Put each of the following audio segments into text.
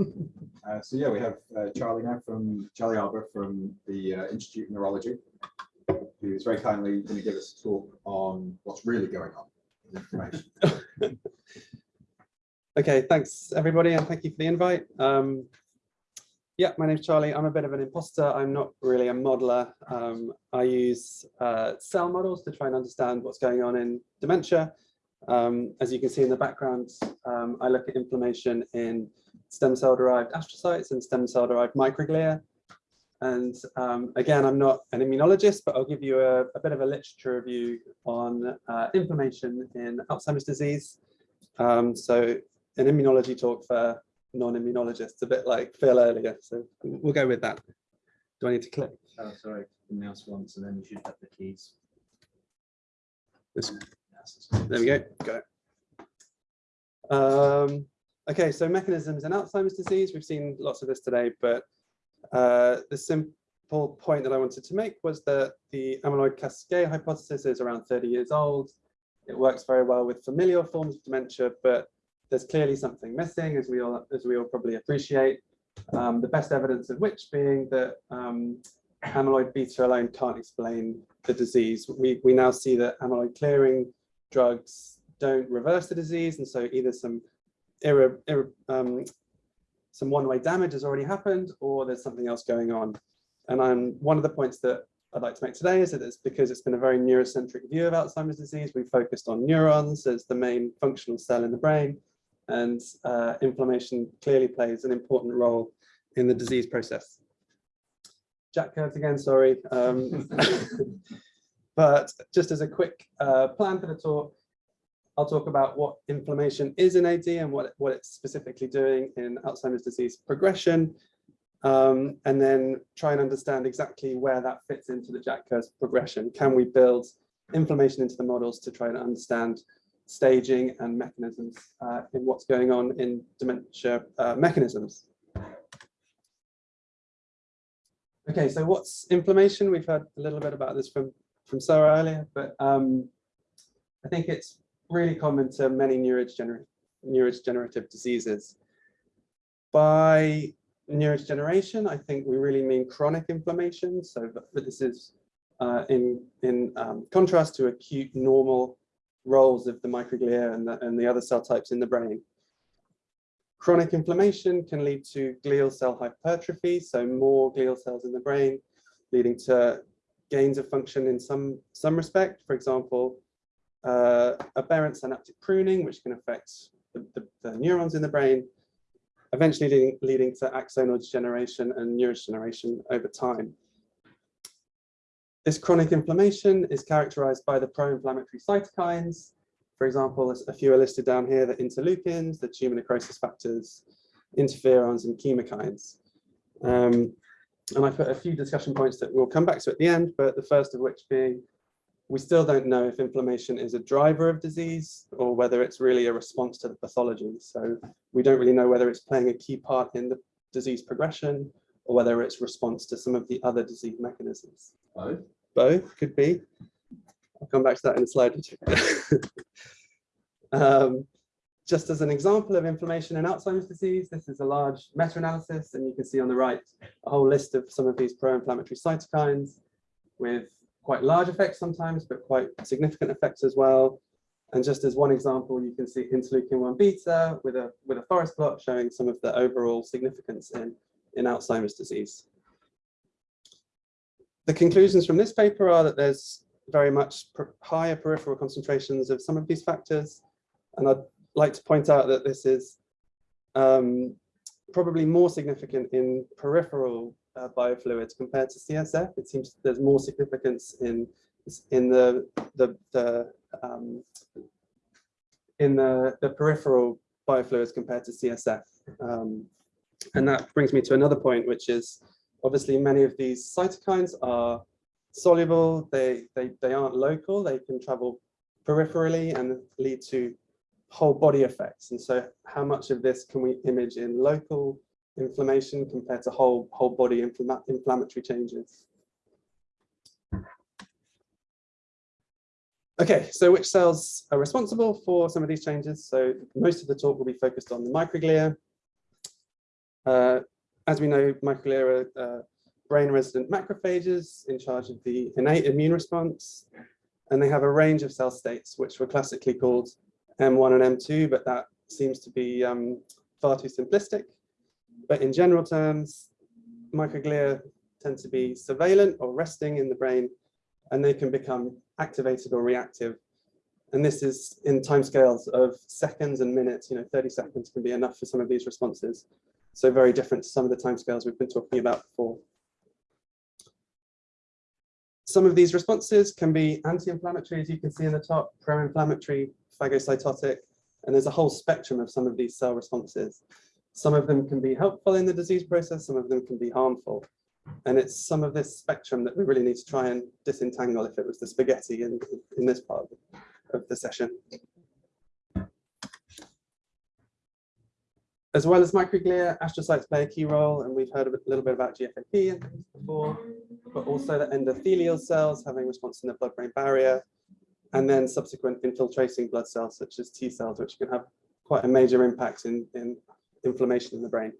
Uh, so yeah, we have uh, Charlie now from Charlie Arber from the uh, Institute of Neurology, who is very kindly going to give us a talk on what's really going on. Okay, thanks everybody, and thank you for the invite. Um, yeah, my name's Charlie. I'm a bit of an imposter. I'm not really a modeler. Um, I use uh, cell models to try and understand what's going on in dementia. Um, as you can see in the background, um, I look at inflammation in stem cell derived astrocytes and stem cell derived microglia. And um, again, I'm not an immunologist, but I'll give you a, a bit of a literature review on uh, inflammation in Alzheimer's disease. Um, so an immunology talk for non-immunologists, a bit like Phil earlier. So we'll go with that. Do I need to click? Oh, sorry, the mouse once and then you should have the keys. This- There we go. Got it. Um, okay, so mechanisms in Alzheimer's disease. We've seen lots of this today, but uh, the simple point that I wanted to make was that the amyloid cascade hypothesis is around 30 years old. It works very well with familial forms of dementia, but there's clearly something missing, as we all as we all probably appreciate. Um, the best evidence of which being that um, amyloid beta alone can't explain the disease. We we now see that amyloid clearing drugs don't reverse the disease, and so either some irre, irre, um, some one-way damage has already happened, or there's something else going on. And I'm one of the points that I'd like to make today is that it's because it's been a very neurocentric view of Alzheimer's disease. We focused on neurons as the main functional cell in the brain, and uh, inflammation clearly plays an important role in the disease process. Jack curves again, sorry. Um, but just as a quick uh, plan for the talk, I'll talk about what inflammation is in AD and what, what it's specifically doing in Alzheimer's disease progression, um, and then try and understand exactly where that fits into the Jack curve progression. Can we build inflammation into the models to try and understand staging and mechanisms uh, in what's going on in dementia uh, mechanisms? Okay, so what's inflammation? We've heard a little bit about this from, from Sarah earlier, but um, I think it's really common to many neurodegener neurodegenerative diseases. By neurodegeneration, I think we really mean chronic inflammation. So this is uh, in, in um, contrast to acute normal roles of the microglia and the, and the other cell types in the brain. Chronic inflammation can lead to glial cell hypertrophy, so more glial cells in the brain, leading to gains of function in some, some respect. For example, uh, aberrant synaptic pruning, which can affect the, the, the neurons in the brain, eventually leading, leading to axonal degeneration and neurodegeneration over time. This chronic inflammation is characterized by the pro-inflammatory cytokines. For example, a few are listed down here, the interleukins, the tumor necrosis factors, interferons, and chemokines. Um, and I put a few discussion points that we'll come back to at the end, but the first of which being, we still don't know if inflammation is a driver of disease or whether it's really a response to the pathology. So we don't really know whether it's playing a key part in the disease progression or whether it's response to some of the other disease mechanisms. Both. Both could be. I'll come back to that in a slide um, just as an example of inflammation in Alzheimer's disease, this is a large meta-analysis, and you can see on the right a whole list of some of these pro-inflammatory cytokines with quite large effects sometimes, but quite significant effects as well. And just as one example, you can see interleukin-1 beta with a, with a forest plot showing some of the overall significance in, in Alzheimer's disease. The conclusions from this paper are that there's very much higher peripheral concentrations of some of these factors. And I'd like to point out that this is um, probably more significant in peripheral uh, biofluids compared to CSF. It seems there's more significance in in the the, the um, in the, the peripheral biofluids compared to CSF. Um, and that brings me to another point, which is obviously many of these cytokines are soluble, they, they, they aren't local, they can travel peripherally and lead to whole body effects. And so how much of this can we image in local inflammation compared to whole, whole body inflammatory changes? Okay, so which cells are responsible for some of these changes? So most of the talk will be focused on the microglia. Uh, as we know, microglia are uh, brain resident macrophages in charge of the innate immune response. And they have a range of cell states, which were classically called M1 and M2, but that seems to be um, far too simplistic. But in general terms, microglia tend to be surveillant or resting in the brain, and they can become activated or reactive. And this is in timescales of seconds and minutes, you know, 30 seconds can be enough for some of these responses. So very different to some of the timescales we've been talking about before. Some of these responses can be anti-inflammatory, as you can see in the top, pro-inflammatory, phagocytotic, and there's a whole spectrum of some of these cell responses. Some of them can be helpful in the disease process, some of them can be harmful. And it's some of this spectrum that we really need to try and disentangle if it was the spaghetti in, in this part of the session. As well as microglia, astrocytes play a key role, and we've heard a little bit about GFAP before, but also the endothelial cells having response in the blood-brain barrier, and then subsequent infiltrating blood cells such as T cells, which can have quite a major impact in, in inflammation in the brain.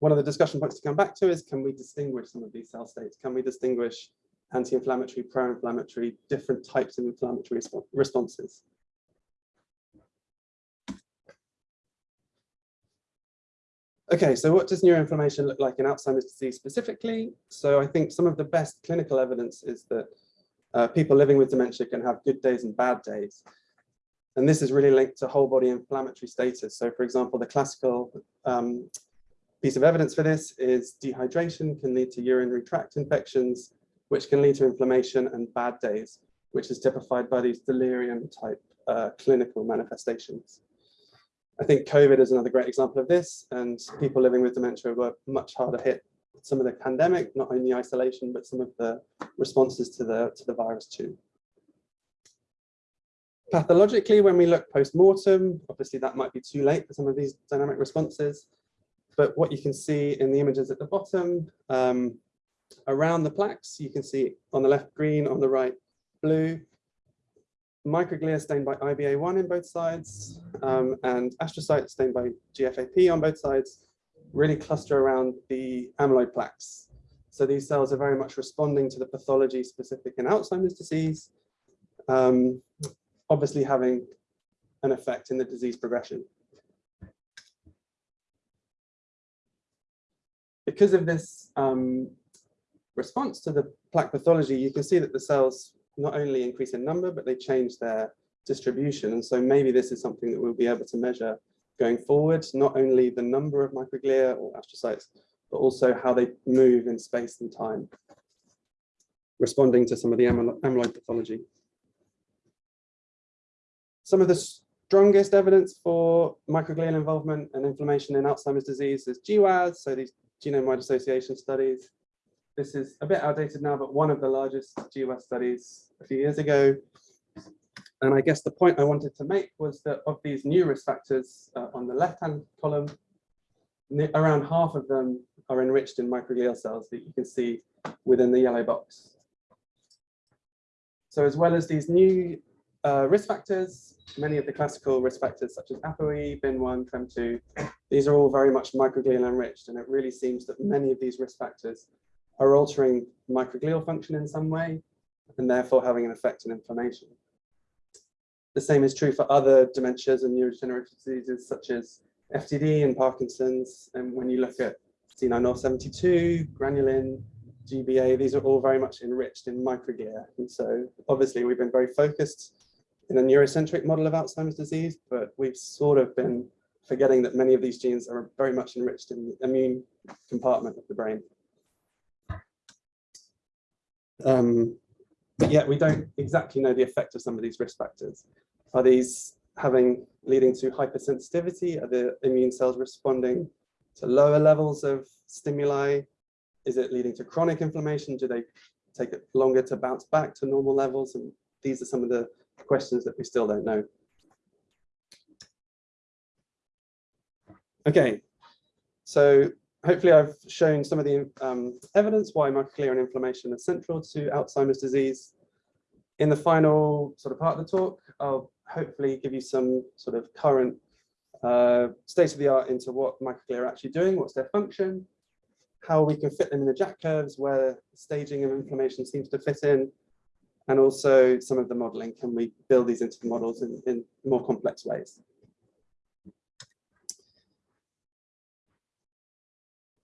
One of the discussion points to come back to is, can we distinguish some of these cell states? Can we distinguish anti-inflammatory, pro-inflammatory, different types of inflammatory resp responses? Okay, so what does neuroinflammation look like in Alzheimer's disease specifically? So I think some of the best clinical evidence is that uh, people living with dementia can have good days and bad days. And this is really linked to whole body inflammatory status. So for example, the classical um, piece of evidence for this is dehydration can lead to urinary tract infections, which can lead to inflammation and bad days, which is typified by these delirium type uh, clinical manifestations. I think COVID is another great example of this, and people living with dementia were much harder hit. Some of the pandemic, not only isolation, but some of the responses to the, to the virus too. Pathologically, when we look post-mortem, obviously that might be too late for some of these dynamic responses, but what you can see in the images at the bottom, um, around the plaques, you can see on the left green, on the right blue, microglia stained by IBA1 in both sides, um, and astrocytes stained by GFAP on both sides, really cluster around the amyloid plaques. So these cells are very much responding to the pathology specific in Alzheimer's disease, um, obviously having an effect in the disease progression. Because of this um, response to the plaque pathology, you can see that the cells not only increase in number, but they change their distribution. And so maybe this is something that we'll be able to measure going forward, not only the number of microglia or astrocytes, but also how they move in space and time, responding to some of the amyloid pathology. Some of the strongest evidence for microglial involvement and inflammation in Alzheimer's disease is GWAS, so these genome-wide association studies. This is a bit outdated now, but one of the largest GWAS studies a few years ago. And I guess the point I wanted to make was that of these new risk factors uh, on the left-hand column, around half of them are enriched in microglial cells that you can see within the yellow box. So as well as these new uh, risk factors, many of the classical risk factors such as ApoE, BIN1, TREM2, these are all very much microglial enriched. And it really seems that many of these risk factors are altering microglial function in some way, and therefore having an effect on inflammation. The same is true for other dementias and neurodegenerative diseases such as FTD and Parkinson's. And when you look at C9orf72, granulin, GBA, these are all very much enriched in microglia. And so obviously we've been very focused in a neurocentric model of Alzheimer's disease, but we've sort of been forgetting that many of these genes are very much enriched in the immune compartment of the brain. Um, but yet we don't exactly know the effect of some of these risk factors. Are these having leading to hypersensitivity? Are the immune cells responding to lower levels of stimuli? Is it leading to chronic inflammation? Do they take it longer to bounce back to normal levels? And these are some of the questions that we still don't know. Okay, so hopefully I've shown some of the um, evidence why microglia and inflammation is central to Alzheimer's disease. In the final sort of part of the talk, I'll hopefully give you some sort of current uh, state of the art into what microglia are actually doing, what's their function, how we can fit them in the jack curves, where staging of inflammation seems to fit in, and also some of the modeling. Can we build these into the models in, in more complex ways?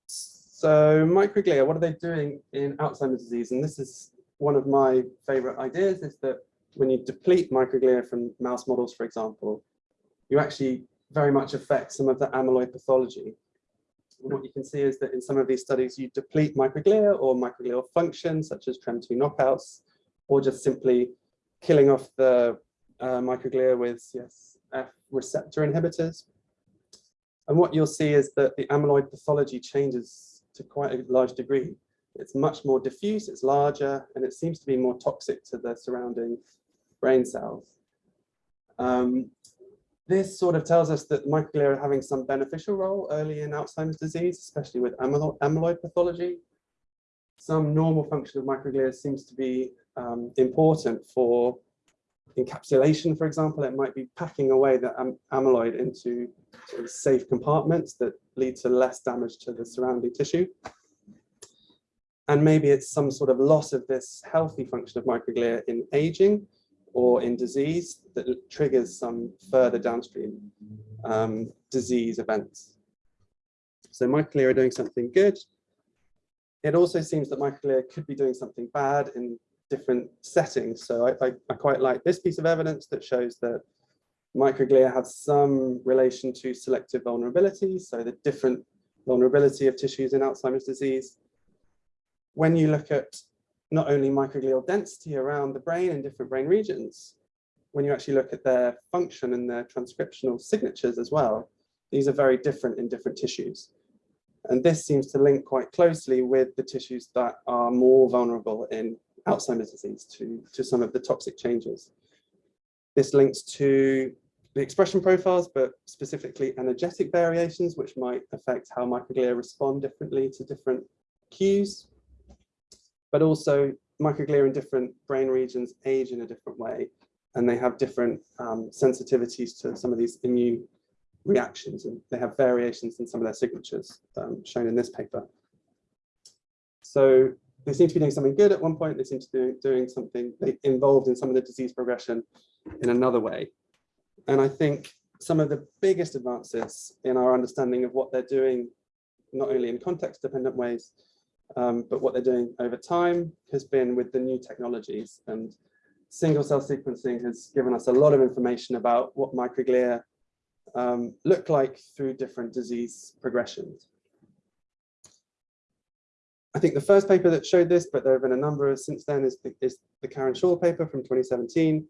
So microglia, what are they doing in Alzheimer's disease? And this is one of my favorite ideas is that when you deplete microglia from mouse models, for example, you actually very much affect some of the amyloid pathology. And what you can see is that in some of these studies, you deplete microglia or microglial function, such as TREM2 knockouts, or just simply killing off the uh, microglia with CSF receptor inhibitors. And what you'll see is that the amyloid pathology changes to quite a large degree. It's much more diffuse, it's larger, and it seems to be more toxic to the surrounding brain cells. Um, this sort of tells us that microglia are having some beneficial role early in Alzheimer's disease, especially with amylo amyloid pathology. Some normal function of microglia seems to be um, important for encapsulation, for example. It might be packing away the am amyloid into sort of safe compartments that lead to less damage to the surrounding tissue. And maybe it's some sort of loss of this healthy function of microglia in aging, or in disease that triggers some further downstream um, disease events. So microglia are doing something good. It also seems that microglia could be doing something bad in different settings. So I, I, I quite like this piece of evidence that shows that microglia have some relation to selective vulnerability. So the different vulnerability of tissues in Alzheimer's disease. When you look at not only microglial density around the brain in different brain regions, when you actually look at their function and their transcriptional signatures as well, these are very different in different tissues. And this seems to link quite closely with the tissues that are more vulnerable in Alzheimer's disease to, to some of the toxic changes. This links to the expression profiles, but specifically energetic variations, which might affect how microglia respond differently to different cues but also microglia in different brain regions age in a different way, and they have different um, sensitivities to some of these immune reactions, and they have variations in some of their signatures um, shown in this paper. So they seem to be doing something good at one point, they seem to be doing something involved in some of the disease progression in another way. And I think some of the biggest advances in our understanding of what they're doing, not only in context dependent ways, um, but what they're doing over time has been with the new technologies and single cell sequencing has given us a lot of information about what microglia um, look like through different disease progressions. I think the first paper that showed this, but there have been a number of since then, is the, is the Keren-Shaul paper from 2017.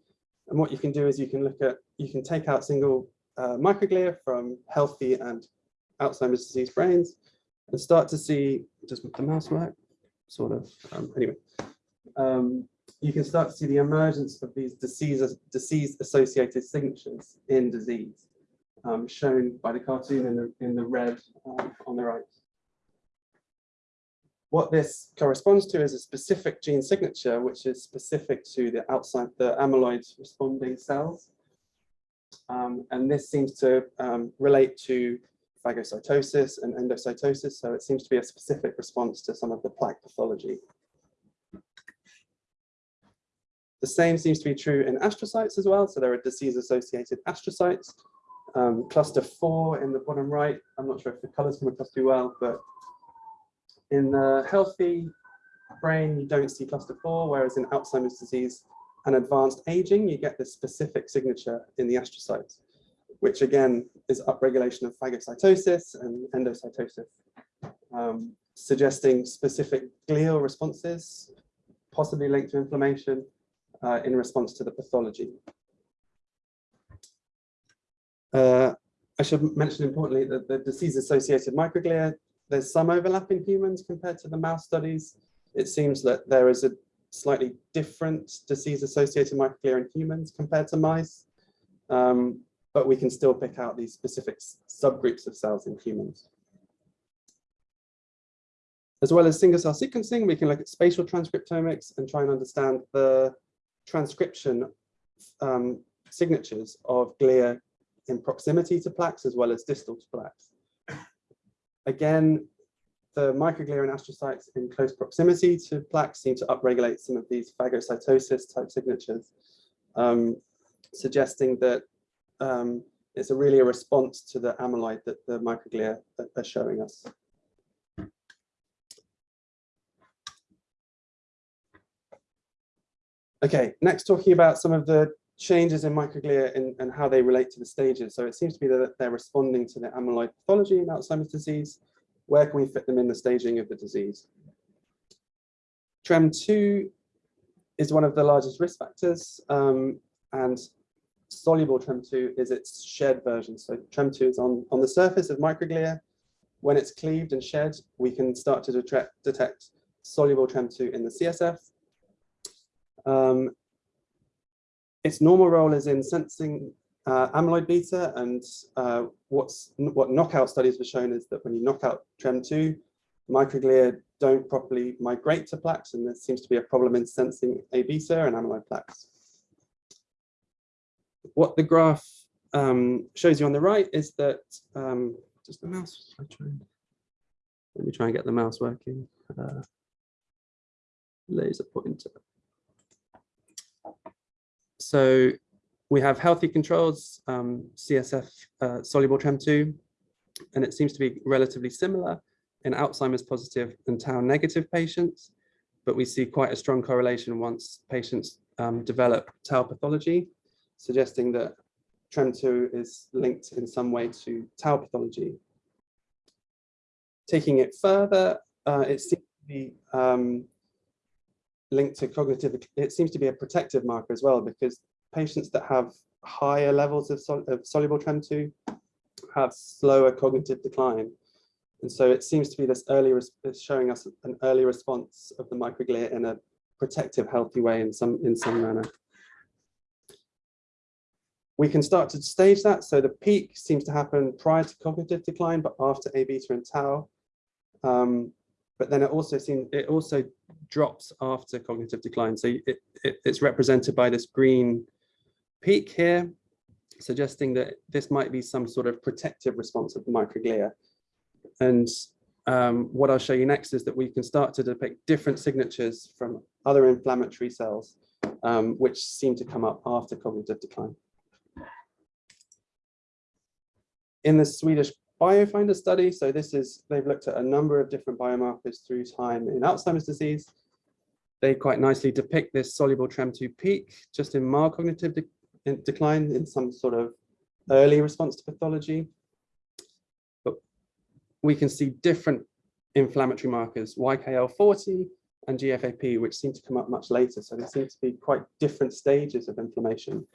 And what you can do is you can look at, you can take out single uh, microglia from healthy and Alzheimer's disease brains and start to see, does the mouse work? Sort of, um, anyway. Um, you can start to see the emergence of these disease, disease associated signatures in disease, um, shown by the cartoon in the, in the red um, on the right. What this corresponds to is a specific gene signature, which is specific to the outside the amyloid responding cells. Um, and this seems to um, relate to phagocytosis and endocytosis. So it seems to be a specific response to some of the plaque pathology. The same seems to be true in astrocytes as well. So there are disease-associated astrocytes. Um, cluster four in the bottom right. I'm not sure if the colors come across too well, but in the healthy brain, you don't see cluster four, whereas in Alzheimer's disease and advanced aging, you get this specific signature in the astrocytes which again is upregulation of phagocytosis and endocytosis, um, suggesting specific glial responses, possibly linked to inflammation uh, in response to the pathology. Uh, I should mention importantly that the disease-associated microglia, there's some overlap in humans compared to the mouse studies. It seems that there is a slightly different disease-associated microglia in humans compared to mice. Um, but we can still pick out these specific subgroups of cells in humans. As well as single cell sequencing, we can look at spatial transcriptomics and try and understand the transcription um, signatures of glia in proximity to plaques as well as distal to plaques. Again, the microglia and astrocytes in close proximity to plaques seem to upregulate some of these phagocytosis type signatures, um, suggesting that um, it's a really a response to the amyloid that the microglia are showing us. Okay, next talking about some of the changes in microglia and, how they relate to the stages. So it seems to be that they're responding to the amyloid pathology in Alzheimer's disease. Where can we fit them in the staging of the disease? TREM2 is one of the largest risk factors um, and soluble TREM2 is its shed version. So TREM2 is on, on the surface of microglia. When it's cleaved and shed, we can start to detect, detect soluble TREM2 in the CSF. Um, its normal role is in sensing uh, amyloid beta and uh, what's what knockout studies have shown is that when you knock out TREM2, microglia don't properly migrate to plaques and there seems to be a problem in sensing A beta and amyloid plaques. What the graph um, shows you on the right is that um, just the mouse. Let me try and get the mouse working. Uh, laser pointer. So we have healthy controls, um, CSF uh, soluble TREM2, and it seems to be relatively similar in Alzheimer's positive and tau negative patients, but we see quite a strong correlation once patients um, develop tau pathology, suggesting that TREM2 is linked in some way to tau pathology. Taking it further, uh, it seems to be um, linked to cognitive, it seems to be a protective marker as well, because patients that have higher levels of, sol of soluble TREM2 have slower cognitive decline. And so it seems to be this early, it's showing us an early response of the microglia in a protective, healthy way in some, in some manner. We can start to stage that. So the peak seems to happen prior to cognitive decline, but after A beta and tau. Um, but then it also seems, it also drops after cognitive decline. So it, it, it's represented by this green peak here, suggesting that this might be some sort of protective response of the microglia. And um, what I'll show you next is that we can start to depict different signatures from other inflammatory cells, um, which seem to come up after cognitive decline. In the Swedish Biofinder study, so this is, they've looked at a number of different biomarkers through time in Alzheimer's disease. They quite nicely depict this soluble TREM2 peak just in mild cognitive de in decline in some sort of early response to pathology. But we can see different inflammatory markers, YKL40 and GFAP, which seem to come up much later. So there seem to be quite different stages of inflammation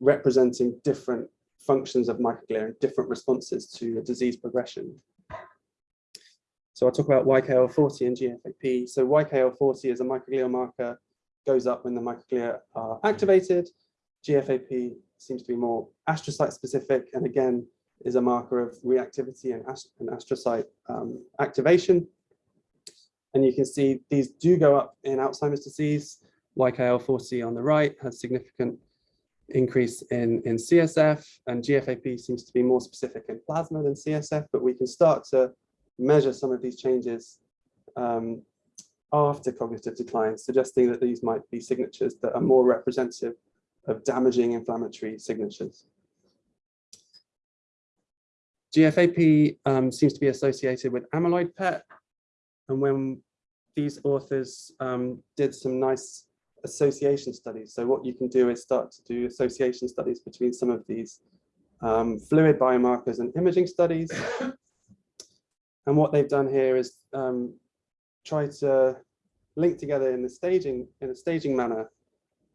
representing different functions of microglia and different responses to disease progression. So I'll talk about YKL40 and GFAP. So YKL40 is a microglial marker, goes up when the microglia are activated. GFAP seems to be more astrocyte specific and again is a marker of reactivity and, ast and astrocyte um, activation. And you can see these do go up in Alzheimer's disease. YKL40 on the right has significant increase in, in CSF and GFAP seems to be more specific in plasma than CSF, but we can start to measure some of these changes um, after cognitive decline, suggesting that these might be signatures that are more representative of damaging inflammatory signatures. GFAP um, seems to be associated with amyloid PET. And when these authors um, did some nice association studies. So what you can do is start to do association studies between some of these um, fluid biomarkers and imaging studies. and what they've done here is um, try to link together in the staging, in a staging manner,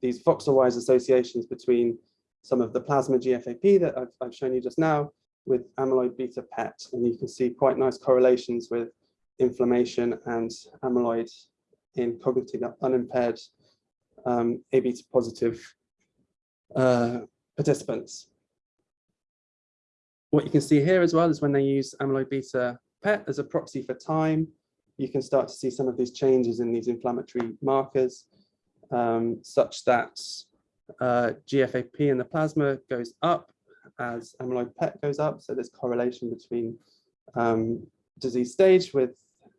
these voxel-wise associations between some of the plasma GFAP that I've, I've shown you just now with amyloid beta PET. And you can see quite nice correlations with inflammation and amyloid in cognitive unimpaired um, positive uh, participants. What you can see here as well is when they use amyloid beta PET as a proxy for time, you can start to see some of these changes in these inflammatory markers, um, such that uh, GFAP in the plasma goes up as amyloid PET goes up. So there's correlation between um, disease stage with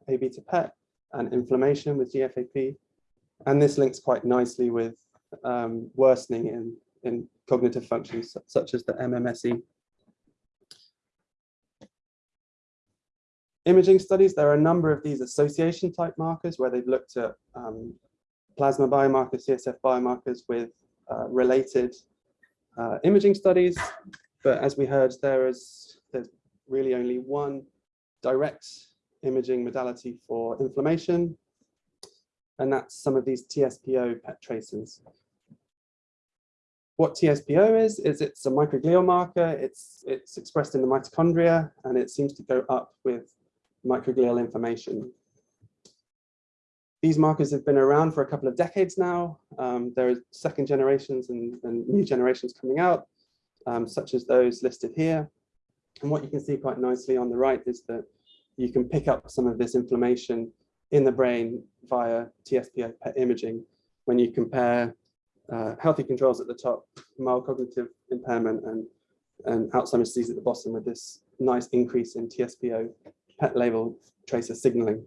A beta PET and inflammation with GFAP. And this links quite nicely with um, worsening in, in cognitive functions such as the MMSE. Imaging studies, there are a number of these association type markers where they've looked at um, plasma biomarkers, CSF biomarkers with uh, related uh, imaging studies. But as we heard, there is there's really only one direct imaging modality for inflammation, and that's some of these TSPO PET tracers. What TSPO is, is it's a microglial marker, it's, it's expressed in the mitochondria, and it seems to go up with microglial inflammation. These markers have been around for a couple of decades now. Um, there are second generations and, and new generations coming out, um, such as those listed here. And what you can see quite nicely on the right is that you can pick up some of this inflammation in the brain via TSPO PET imaging when you compare uh, healthy controls at the top, mild cognitive impairment and, and Alzheimer's disease at the bottom with this nice increase in TSPO PET label tracer signaling.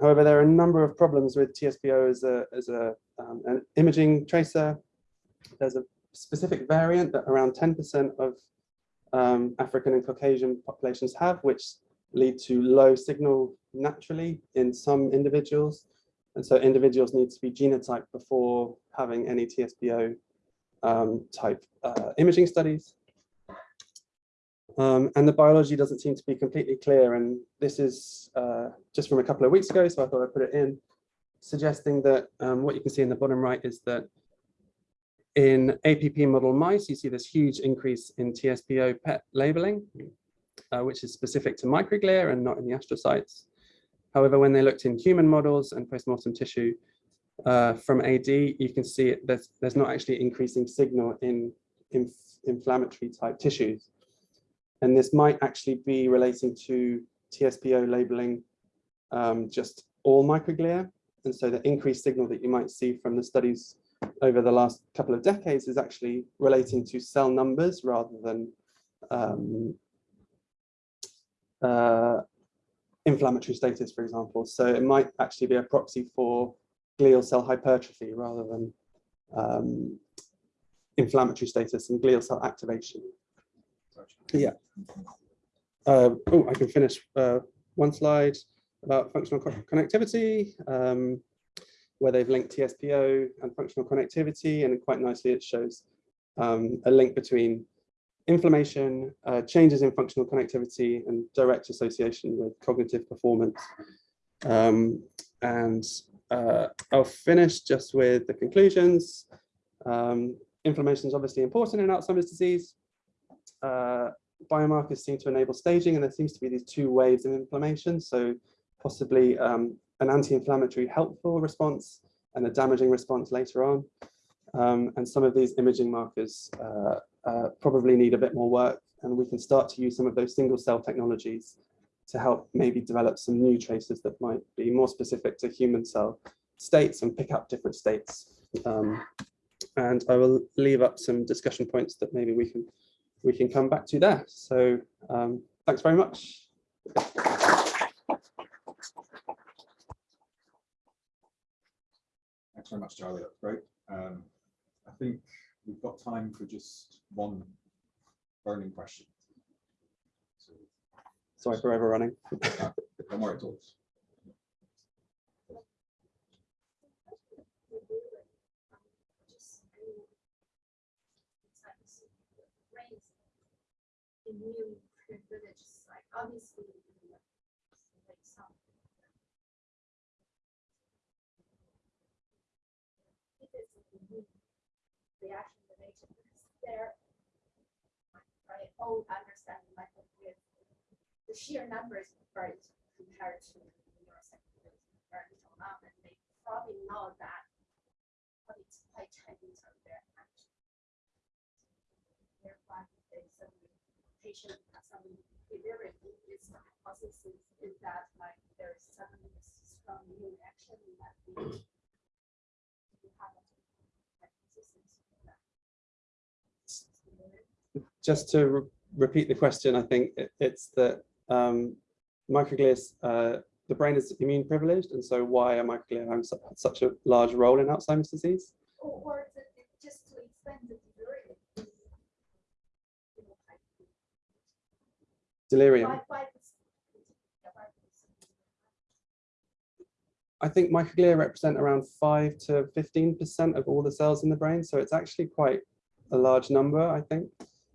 However, there are a number of problems with TSPO as a, as a, um, an imaging tracer. There's a specific variant that around 10% of um, African and Caucasian populations have, which lead to low signal naturally in some individuals. And so individuals need to be genotyped before having any TSPO um, type uh, imaging studies. Um, and the biology doesn't seem to be completely clear. And this is uh, just from a couple of weeks ago, so I thought I'd put it in, suggesting that um, what you can see in the bottom right is that in APP model mice, you see this huge increase in TSPO PET labeling, uh, which is specific to microglia and not in the astrocytes. However, when they looked in human models and postmortem tissue uh, from AD, you can see it, there's, there's not actually increasing signal in, in inflammatory type tissues. And this might actually be relating to TSPO labeling um, just all microglia. And so the increased signal that you might see from the studies over the last couple of decades is actually relating to cell numbers rather than um, uh, inflammatory status, for example. So it might actually be a proxy for glial cell hypertrophy rather than um, inflammatory status and glial cell activation. Yeah. Uh, oh, I can finish uh, one slide about functional co- connectivity, um, where they've linked TSPO and functional connectivity, and quite nicely it shows um, a link between inflammation, uh, changes in functional connectivity, and direct association with cognitive performance. Um, and uh, I'll finish just with the conclusions. Um, inflammation is obviously important in Alzheimer's disease. Uh, biomarkers seem to enable staging, and there seems to be these two waves of inflammation. So possibly um, an anti-inflammatory helpful response and a damaging response later on. Um, and some of these imaging markers uh, uh, probably need a bit more work, and we can start to use some of those single cell technologies to help maybe develop some new tracers that might be more specific to human cell states and pick up different states. Um, and I will leave up some discussion points that maybe we can we can come back to there. So um, thanks very much. Thanks very much, Charlie. That's great. Um, I think we've got time for just one burning question. So, Sorry for overrunning. Don't worry at all. Immune privileges, like obviously. like some- If it's an immune reaction related, because there. Right, old understanding like with the sheer numbers right compared to neuropsychology, very um, and they probably know that. But it's quite Chinese out there actually. Therefore, they suddenly patient has some delirium, its hypothesis is that like there is suddenly strong reaction that we. have a hypothesis. Just to re- repeat the question, I think it- it's that um, microglia, uh, the brain is immune privileged, and so why are microglia having su- such a large role in Alzheimer's disease? Or, or the, the- just to explain the delirium. Delirium. Why, why this? yeah, why this? I think microglia represent around five to fifteen percent of all the cells in the brain, so it's actually quite a large number, I think.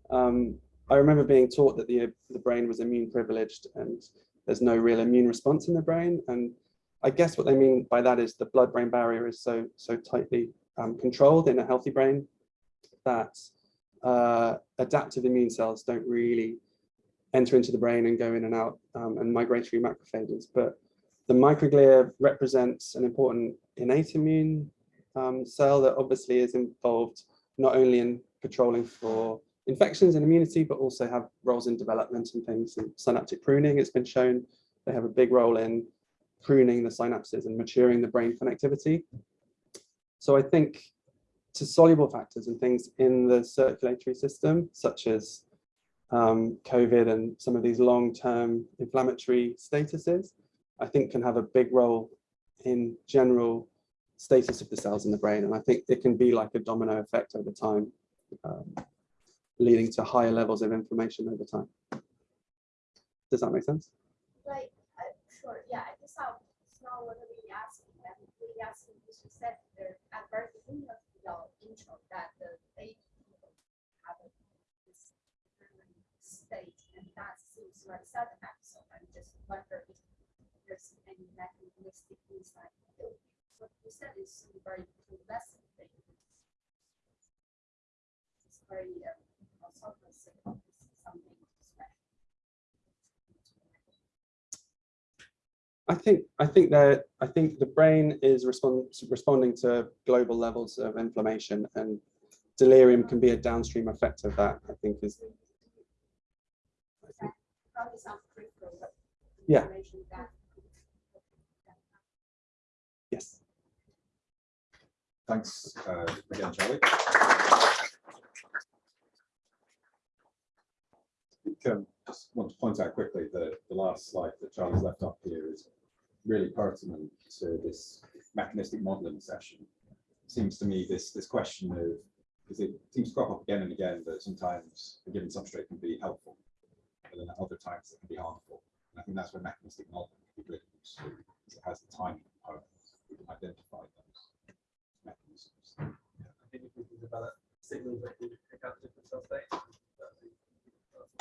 Um, I remember being taught that the, the brain was immune privileged and there's no real immune response in the brain. And I guess what they mean by that is the blood-brain barrier is so, so tightly um, controlled in a healthy brain that uh, adaptive immune cells don't really enter into the brain and go in and out um, and migratory macrophages. But the microglia represents an important innate immune um, cell that obviously is involved not only in patrolling for infections and immunity, but also have roles in development and things. And synaptic pruning, it's been shown they have a big role in pruning the synapses and maturing the brain connectivity. So I think to soluble factors and things in the circulatory system, such as um, COVID and some of these long-term inflammatory statuses, I think can have a big role in general status of the cells in the brain. And I think it can be like a domino effect over time, um, leading to higher levels of inflammation over time. Does that make sense? Like, uh, sure, yeah, I guess I was not what we asking, we asking, you said there at very beginning of your intro that the baby have this state, and that seems like sudden episode, I'm just wondering if there's any mechanistic insight. What you said is very lesson thing. Very, something. I think I think that I think the brain is respond, responding to global levels of inflammation and delirium can be a downstream effect of that, I think is. Yeah. yes. Thanks uh, again, Charlie. I think, um, Just want to point out quickly that the last slide that Charlie's left up here is really pertinent to this mechanistic modeling session. It seems to me this, this question of, because it seems to crop up again and again, that sometimes a given substrate can be helpful, but then at other times it can be harmful. And I think that's where mechanistic modeling can be really useful, because it has the timing components, we can identify those mechanisms. I think if we can develop signals that can pick up different cell